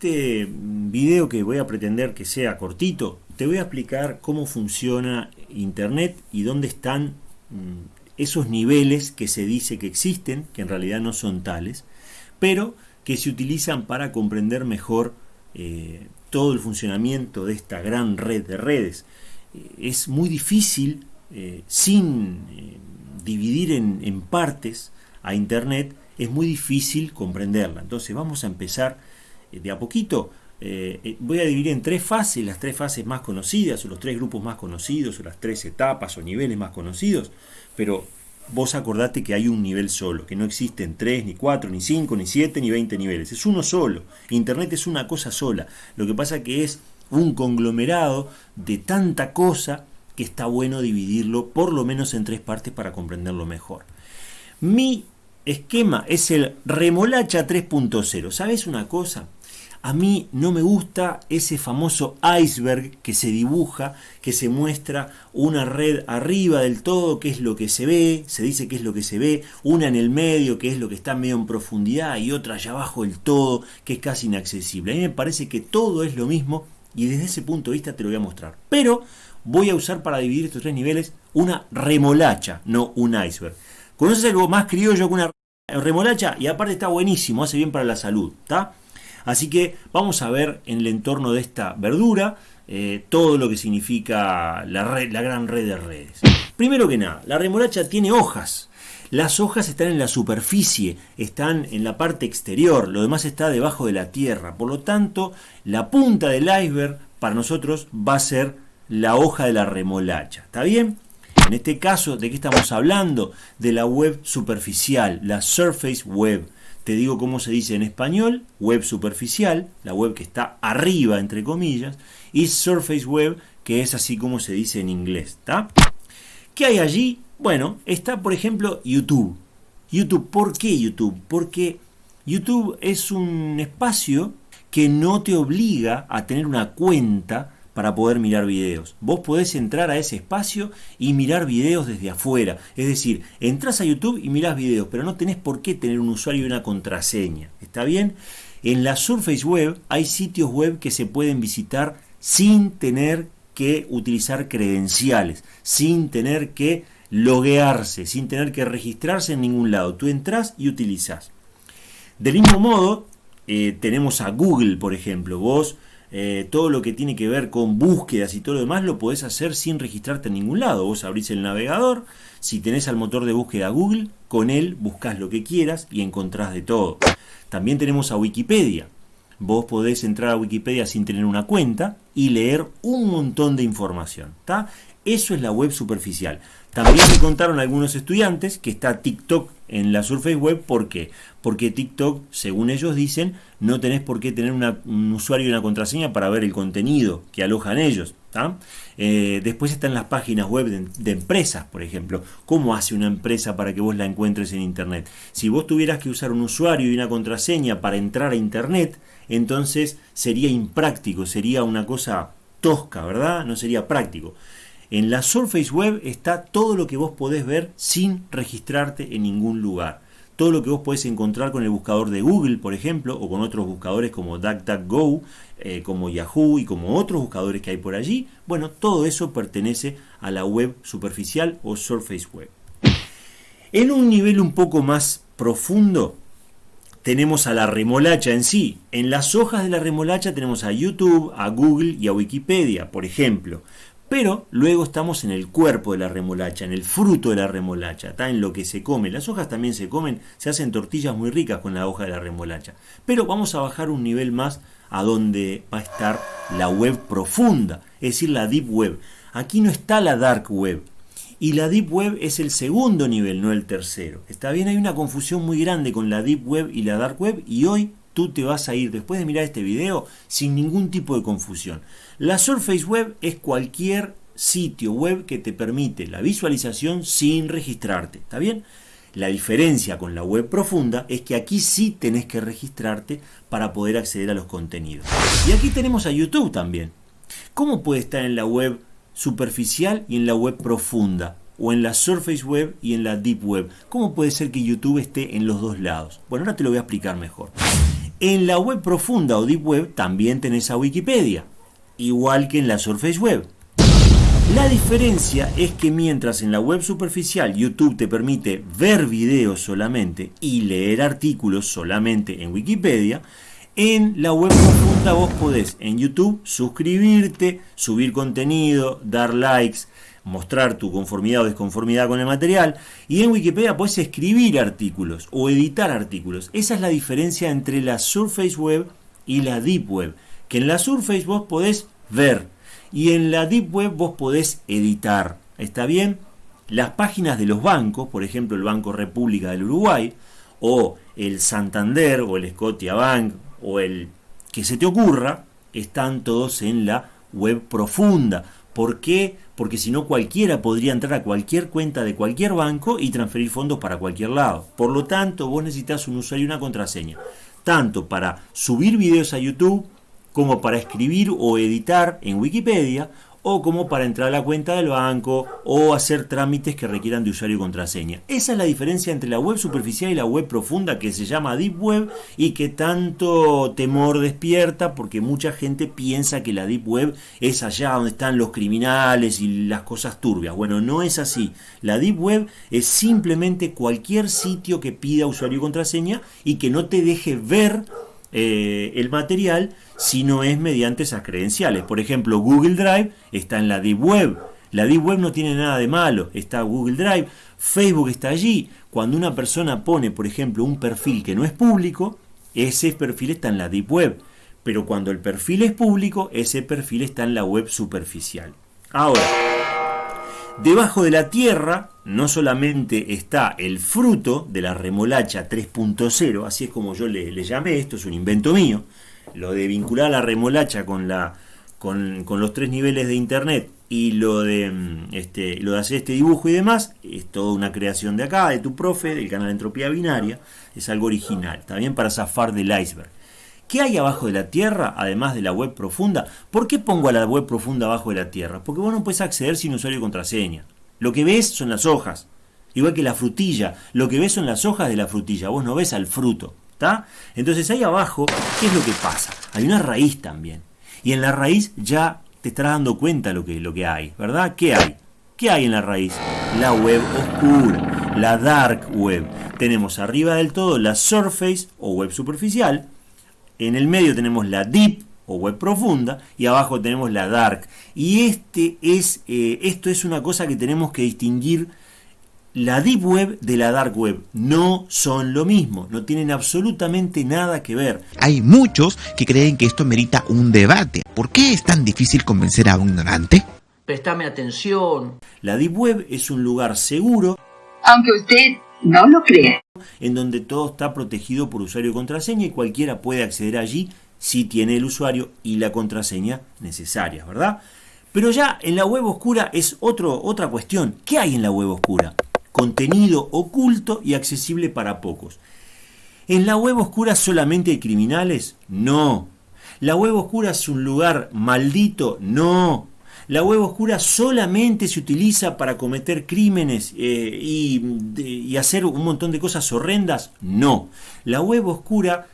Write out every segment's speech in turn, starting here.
este video que voy a pretender que sea cortito, te voy a explicar cómo funciona Internet y dónde están mm, esos niveles que se dice que existen, que en realidad no son tales, pero que se utilizan para comprender mejor eh, todo el funcionamiento de esta gran red de redes. Eh, es muy difícil, eh, sin dividir en partes a Internet, es muy difícil comprenderla. Entonces vamos a empezar de a poquito. Eh, eh, voy a dividir en tres fases, las tres fases más conocidas, o los tres grupos más conocidos, o las tres etapas o niveles más conocidos, pero vos acordate que hay un nivel solo, que no existen tres, ni cuatro, ni cinco, ni siete, ni veinte niveles, es uno solo. Internet es una cosa sola. Lo que pasa que es un conglomerado de tanta cosa que está bueno dividirlo por lo menos en tres partes para comprenderlo mejor. Mi esquema es el remolacha 3.0. ¿Sabes una cosa? A mí no me gusta ese famoso iceberg que se dibuja, que se muestra una red arriba del todo, que es lo que se ve, se dice que es lo que se ve, una en el medio, que es lo que está medio en profundidad, y otra allá abajo del todo, que es casi inaccesible. A mí me parece que todo es lo mismo y desde ese punto de vista te lo voy a mostrar. Pero voy a usar para dividir estos tres niveles una remolacha, no un iceberg. ¿Conoces algo más criollo que una remolacha? Y aparte está buenísimo, hace bien para la salud, ¿está? Así que vamos a ver en el entorno de esta verdura eh, todo lo que significa la, la gran red de redes. Primero que nada, la remolacha tiene hojas. Las hojas están en la superficie, están en la parte exterior, lo demás está debajo de la tierra. Por lo tanto, la punta del iceberg para nosotros va a ser la hoja de la remolacha. ¿Está bien? En este caso, ¿de qué estamos hablando? De la web superficial, la surface web. Te digo cómo se dice en español, web superficial, la web que está arriba, entre comillas, y surface web, que es así como se dice en inglés. ¿Qué hay allí? Bueno, está por ejemplo YouTube. YouTube, ¿por qué YouTube? Porque YouTube es un espacio que no te obliga a tener una cuenta para poder mirar videos. Vos podés entrar a ese espacio y mirar videos desde afuera. Es decir, entras a YouTube y mirás videos, pero no tenés por qué tener un usuario y una contraseña. ¿Está bien? En la Surface Web hay sitios web que se pueden visitar sin tener que utilizar credenciales, sin tener que loguearse, sin tener que registrarse en ningún lado. Tú entras y utilizas. Del mismo modo, eh, tenemos a Google, por ejemplo. Vos eh, todo lo que tiene que ver con búsquedas y todo lo demás lo podés hacer sin registrarte en ningún lado. Vos abrís el navegador, si tenés al motor de búsqueda Google, con él buscas lo que quieras y encontrás de todo. También tenemos a Wikipedia. Vos podés entrar a Wikipedia sin tener una cuenta y leer un montón de información. Eso es la web superficial. También me contaron algunos estudiantes que está TikTok en la Surface Web. ¿Por qué? Porque TikTok, según ellos dicen, no tenés por qué tener un usuario y una contraseña para ver el contenido que alojan ellos. Eh, después están las páginas web de, empresas, por ejemplo. ¿Cómo hace una empresa para que vos la encuentres en Internet? Si vos tuvieras que usar un usuario y una contraseña para entrar a Internet, entonces sería impráctico, sería una cosa tosca, ¿verdad? No sería práctico. En la Surface Web está todo lo que vos podés ver sin registrarte en ningún lugar. Todo lo que vos podés encontrar con el buscador de Google, por ejemplo, o con otros buscadores como DuckDuckGo, eh, como Yahoo y como otros buscadores que hay por allí. Bueno, todo eso pertenece a la web superficial o Surface Web. En un nivel un poco más profundo, tenemos a la remolacha en sí. En las hojas de la remolacha tenemos a YouTube, a Google y a Wikipedia, por ejemplo. Pero luego estamos en el cuerpo de la remolacha, en el fruto de la remolacha, está en lo que se come. Las hojas también se comen, se hacen tortillas muy ricas con la hoja de la remolacha. Pero vamos a bajar un nivel más a donde va a estar la web profunda, es decir, la deep web. Aquí no está la dark web. Y la deep web es el segundo nivel, no el tercero. Está bien, hay una confusión muy grande con la deep web y la dark web y hoy tú te vas a ir después de mirar este video sin ningún tipo de confusión. La Surface Web es cualquier sitio web que te permite la visualización sin registrarte, ¿está bien? La diferencia con la web profunda es que aquí sí tenés que registrarte para poder acceder a los contenidos. Y aquí tenemos a YouTube también. ¿Cómo puede estar en la web superficial y en la web profunda? O en la Surface Web y en la Deep Web. ¿Cómo puede ser que YouTube esté en los dos lados? Bueno, ahora te lo voy a explicar mejor. En la web profunda o deep web también tenés a Wikipedia, igual que en la Surface Web. La diferencia es que mientras en la web superficial YouTube te permite ver videos solamente y leer artículos solamente en Wikipedia, en la web profunda vos podés en YouTube suscribirte, subir contenido, dar likes, mostrar tu conformidad o desconformidad con el material y en Wikipedia puedes escribir artículos o editar artículos. Esa es la diferencia entre la Surface Web y la Deep Web, que en la Surface vos podés ver y en la Deep Web vos podés editar. ¿Está bien? Las páginas de los bancos, por ejemplo el Banco República del Uruguay, o el Santander, o el Scotia Bank, o el que se te ocurra, están todos en la web profunda. ¿Por qué? Porque si no cualquiera podría entrar a cualquier cuenta de cualquier banco y transferir fondos para cualquier lado. Por lo tanto, vos necesitas un usuario y una contraseña. Tanto para subir videos a YouTube como para escribir o editar en Wikipedia o como para entrar a la cuenta del banco o hacer trámites que requieran de usuario y contraseña. Esa es la diferencia entre la web superficial y la web profunda que se llama Deep Web y que tanto temor despierta porque mucha gente piensa que la Deep Web es allá donde están los criminales y las cosas turbias. Bueno, no es así. La Deep Web es simplemente cualquier sitio que pida usuario y contraseña y que no te deje ver eh, el material si no es mediante esas credenciales. Por ejemplo, Google Drive está en la Deep Web. La Deep Web no tiene nada de malo, está Google Drive, Facebook está allí. Cuando una persona pone, por ejemplo, un perfil que no es público, ese perfil está en la Deep Web. Pero cuando el perfil es público, ese perfil está en la web superficial. Ahora, Debajo de la tierra no solamente está el fruto de la remolacha 3.0, así es como yo le, llamé, esto es un invento mío, lo de vincular la remolacha con, la, con, los tres niveles de internet y lo de, mm, este, lo de hacer este dibujo y demás, es toda una creación de acá, de tu profe, del canal Entropía Binaria, es algo original, también para zafar del iceberg. ¿Qué hay abajo de la Tierra, además de la web profunda? ¿Por qué pongo a la web profunda abajo de la Tierra? Porque vos no puedes acceder sin usuario y contraseña. Lo que ves son las hojas, igual que la frutilla. Lo que ves son las hojas de la frutilla, vos no ves al fruto. ¿está? Entonces ahí abajo, ¿qué es lo que pasa? Hay una raíz también. Y en la raíz ya te estás dando cuenta lo que, lo que hay, ¿verdad? ¿Qué hay? ¿Qué hay en la raíz? La web oscura, la dark web. Tenemos arriba del todo la surface o web superficial, en el medio tenemos la deep o web profunda y abajo tenemos la dark. Y este es, eh, esto es una cosa que tenemos que distinguir. La deep web de la dark web no son lo mismo, no tienen absolutamente nada que ver. Hay muchos que creen que esto merita un debate. ¿Por qué es tan difícil convencer a un ignorante? Prestame atención. La deep web es un lugar seguro. Aunque usted no lo cree. En donde todo está protegido por usuario y contraseña y cualquiera puede acceder allí si tiene el usuario y la contraseña necesarias, ¿verdad? Pero ya en la web oscura es otro, otra cuestión. ¿Qué hay en la web oscura? Contenido oculto y accesible para pocos. ¿En la web oscura solamente hay criminales? No. ¿La web oscura es un lugar maldito? No. La web oscura solamente se utiliza para cometer crímenes eh, y, hacer un montón de cosas horrendas. No. La web oscura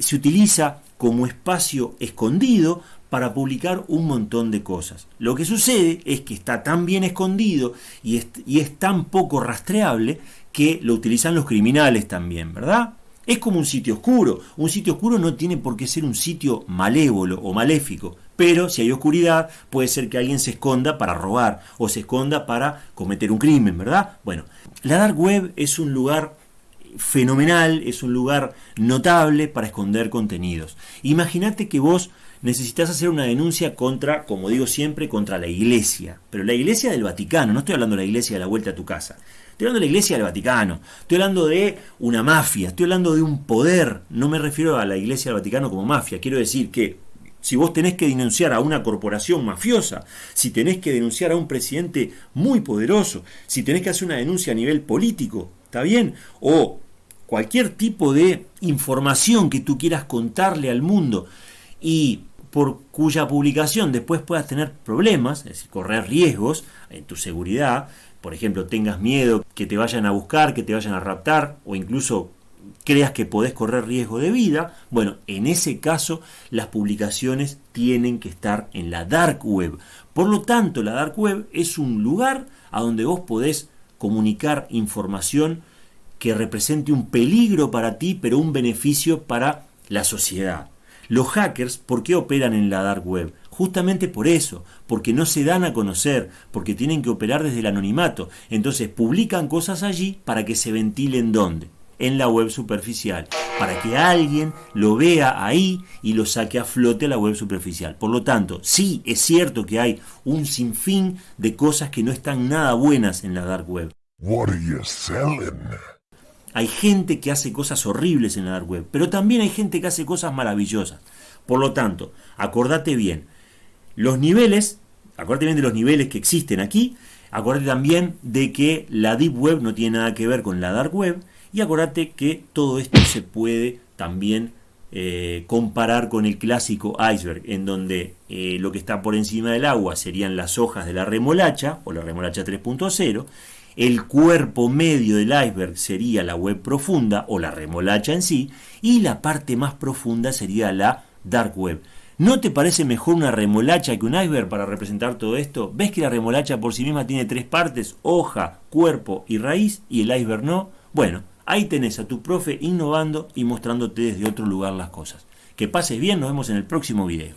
se utiliza como espacio escondido para publicar un montón de cosas. Lo que sucede es que está tan bien escondido y es, tan poco rastreable que lo utilizan los criminales también, ¿verdad? Es como un sitio oscuro. Un sitio oscuro no tiene por qué ser un sitio malévolo o maléfico. Pero si hay oscuridad, puede ser que alguien se esconda para robar o se esconda para cometer un crimen, ¿verdad? Bueno, la dark web es un lugar fenomenal, es un lugar notable para esconder contenidos. Imagínate que vos necesitas hacer una denuncia contra, como digo siempre, contra la iglesia, pero la iglesia del Vaticano, no estoy hablando de la iglesia de la vuelta a tu casa. Estoy hablando de la iglesia del Vaticano, estoy hablando de una mafia, estoy hablando de un poder, no me refiero a la iglesia del Vaticano como mafia, quiero decir que si vos tenés que denunciar a una corporación mafiosa, si tenés que denunciar a un presidente muy poderoso, si tenés que hacer una denuncia a nivel político, ¿está bien? O cualquier tipo de información que tú quieras contarle al mundo y por cuya publicación después puedas tener problemas, es decir, correr riesgos en tu seguridad, por ejemplo, tengas miedo que te vayan a buscar, que te vayan a raptar o incluso creas que podés correr riesgo de vida, bueno, en ese caso las publicaciones tienen que estar en la dark web. Por lo tanto, la dark web es un lugar a donde vos podés comunicar información que represente un peligro para ti, pero un beneficio para la sociedad. Los hackers, ¿por qué operan en la dark web? Justamente por eso, porque no se dan a conocer, porque tienen que operar desde el anonimato. Entonces publican cosas allí para que se ventilen dónde? En la web superficial, para que alguien lo vea ahí y lo saque a flote a la web superficial. Por lo tanto, sí es cierto que hay un sinfín de cosas que no están nada buenas en la dark web. Hay gente que hace cosas horribles en la dark web, pero también hay gente que hace cosas maravillosas. Por lo tanto, acordate bien, los niveles, acuérdate bien de los niveles que existen aquí, acuérdate también de que la Deep Web no tiene nada que ver con la Dark Web, y acuérdate que todo esto se puede también eh, comparar con el clásico iceberg, en donde eh, lo que está por encima del agua serían las hojas de la remolacha, o la remolacha 3.0, el cuerpo medio del iceberg sería la web profunda, o la remolacha en sí, y la parte más profunda sería la dark web. ¿No te parece mejor una remolacha que un iceberg para representar todo esto? ¿Ves que la remolacha por sí misma tiene tres partes, hoja, cuerpo y raíz, y el iceberg no? Bueno, ahí tenés a tu profe innovando y mostrándote desde otro lugar las cosas. Que pases bien, nos vemos en el próximo video.